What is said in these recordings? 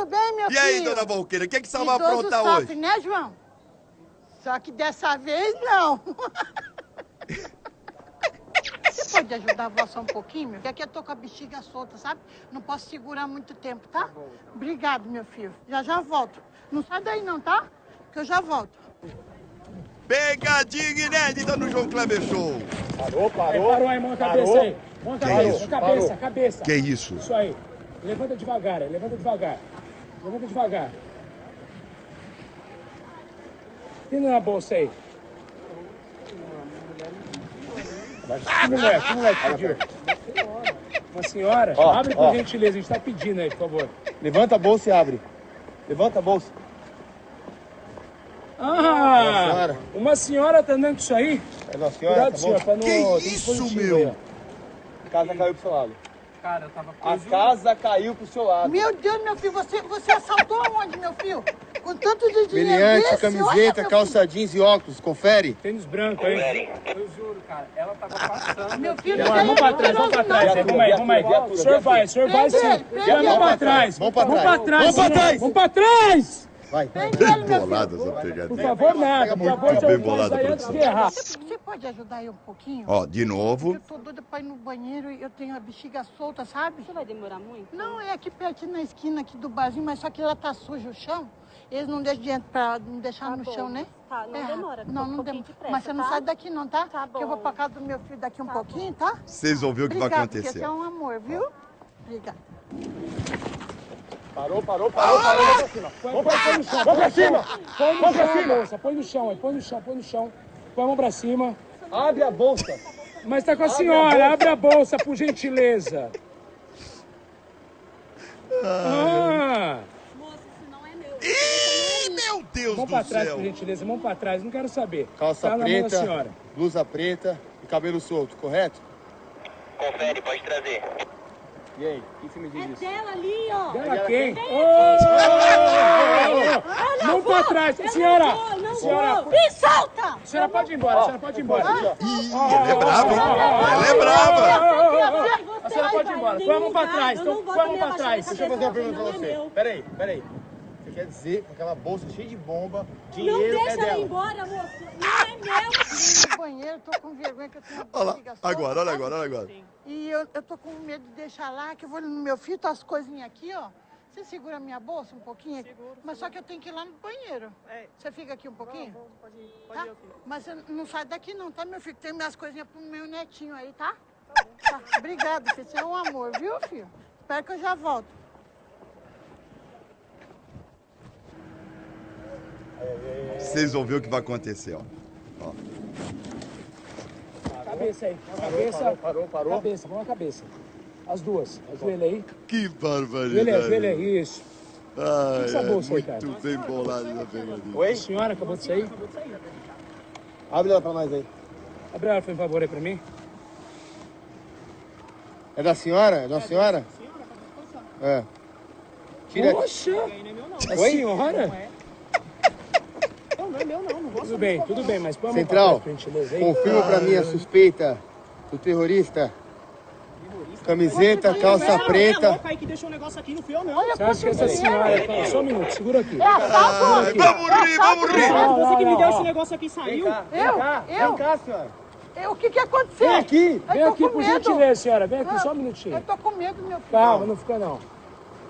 Tudo bem, meu E filho? aí, dona Valqueira, o que, que você vai aprontar sofre, hoje? né, João? Só que dessa vez, não. Você pode ajudar a vó só um pouquinho, meu? Porque aqui eu tô com a bexiga solta, sabe? Não posso segurar muito tempo, tá? Obrigado, meu filho. Já já volto. Não sai daí não, tá? Que eu já volto. Pegadinha inédita no João Kleber Show. Parou, Aí, parou. parou aí, mão cabeça aí. Mão cabeça, isso? cabeça, Parou. cabeça. Que isso? Isso aí. Levanta devagar, levanta devagar. Levanta devagar. E na bolsa aí? Que mulher, que mulher que pediu? Uma senhora? Ó, Abre por ó. gentileza, a gente tá pedindo aí, por favor. Levanta a bolsa e abre. Levanta a bolsa. Ah! Uma senhora. Uma senhora tá andando com isso aí? É uma senhora, Cuidado, tá senhor, pra não... Que tem isso, meu? aí, ó. A casa caiu pro seu lado. Cara, eu tava A casa caiu pro seu lado. Meu Deus, meu filho, você, você assaltou aonde, meu filho? Com tanto de dinheiro desse? camiseta, Olha, calça jeans e óculos. Confere. Tênis branco aí. Eu juro, cara, ela tava passando. Meu filho, Vamos, vamos pra trás, vamos pra trás. Vamos aí, vamos aí. O senhor vai, o senhor vai sim. Vamos pra trás. Vamos pra Vamos trás. pra trás. Vamos pra trás. Vamos pra trás. Vai. Meu filho. Bolada essa Por pegadinha. favor, nada. Por favor, Muito já bem bolada, aí produção. Você, você pode ajudar eu um pouquinho? Ó, de novo. Eu tô doida pra ir no banheiro e eu tenho a bexiga solta, sabe? Você vai demorar muito? Não, é aqui pertinho na esquina aqui do barzinho, mas só que ela tá suja o chão. Eles não deixam de entrar, não deixar Tá no bom. chão, né? Tá, não É, demora, Não, um não demora. de pressa, Mas você não tá? sai daqui não, tá? Tá Que eu vou bom. pra casa do meu filho daqui um Tá pouquinho, tá? Vocês ver o que vai acontecer. você é um amor, viu? Obrigada. Parou, parou, parou, parou. Vamos pra cima. Põe, põe, põe no chão. Vamos pra cima. Põe no chão, moça. Põe no chão aí. Põe no chão, põe no chão. Põe a mão pra cima. Abre a bolsa. Mas tá com a senhora. Abre a bolsa, por gentileza. Ah! Moça, isso não é meu. Ih, meu Deus Mão do pra trás, céu. por gentileza. Mão pra trás. Não quero saber. Calça tá na mão da preta, senhora. blusa preta e cabelo solto, correto? Confere, pode trazer. E aí, o que você me diz É disso? dela ali, ó. Dela quem? Ô, ô. Mão pra trás. Eu Senhora. Não vou, não Senhora. vou. Me solta! A senhora pode ir embora. A senhora pode ir embora. Ih, ela é brava, hein? Ela é brava. A senhora pode ir embora. Em Põe a mão pra trás. eu Então, não vou põe a mão também pra trás. Deixa eu fazer uma pergunta pra não você. é. Peraí, peraí. Você quer dizer que aquela bolsa cheia de bomba, Não dinheiro é deixa ela ir dela? embora, moço. Não é meu. Banheiro, tô com vergonha que eu tenho Olha lá. Agora, olha sabe? agora, olha agora. E eu, eu tô com medo de deixar lá, que eu vou no meu filho, tá as coisinhas aqui, ó. Você segura a minha bolsa um pouquinho? Seguro. Mas só que eu tenho que ir lá no banheiro. Você fica aqui um pouquinho? pode ir, pode ir, Mas você não sai daqui não, tá, meu filho? Tem minhas coisinhas pro meu netinho aí, tá? Tá. Obrigada, filho. Você é um amor, viu, filho? Espero que eu já volto. Vocês vão ver o que vai acontecer, ó. Cabeça aí. Cabeça. Parou, parou, parou. Cabeça, vamos na cabeça. As duas. Ajoelha aí. Que Ajoelha, ajoelha barbaridade. aí. Isso. Ai, essa é bolsa aí, muito cara? bem bolada essa pegadinha. Oi? A senhora acabou de sair. Abre ela pra nós aí. Abre ela, por favor, aí pra mim. É da senhora? É da senhora? É. Tira aqui. Poxa! A Oi? senhora? Tudo bem, tudo bem, mas mão Central, confirma pra mim a suspeita do terrorista. Camiseta, calça preta. aí que deixou o negócio aqui, não fui eu não. Olha Você acha que essa senhora... Calma, Só um minuto, segura aqui. É assalto? Ai, vamos rir, vamos rir. Não, Você que não, me deu não. esse negócio aqui e saiu. Eu? Eu? Vem cá, senhora. Eu? O que que aconteceu? Vem aqui. Eu Vem aqui, por medo. gentileza, senhora. Vem aqui, Ah, só um Eu minutinho. tô com medo, meu filho. Calma, não fica não.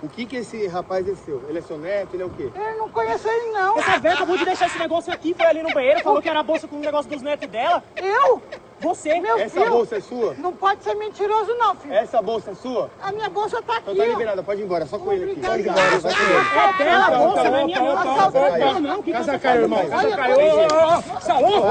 O que que esse rapaz é seu? Ele é seu neto? Ele é o quê? Eu não conheço ele, não. Essa velha acabou de deixar esse negócio aqui, foi ali no banheiro, falou que era a bolsa com o negócio dos netos dela. Eu? Você. Meu Essa filho? bolsa é sua? Não pode ser mentiroso, não, filho. Essa bolsa é sua? A minha bolsa tá aqui, Então tá liberada, pode ir embora, só com ele aqui. Pode ir embora, vai com ele. É dela a bolsa, não é minha bolsa. Não, Casa caiu, irmão. Casa caiu. Salão!